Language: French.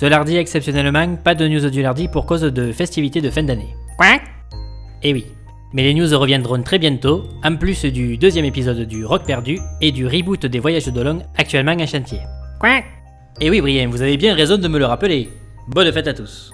Ce lardi exceptionnellement, pas de news du lardi pour cause de festivités de fin d'année. Quoi Eh oui. Mais les news reviendront très bientôt, en plus du deuxième épisode du Rock perdu et du reboot des voyages d'Olong actuellement en chantier. Quoi Eh oui Brian, vous avez bien raison de me le rappeler. Bonne fête à tous.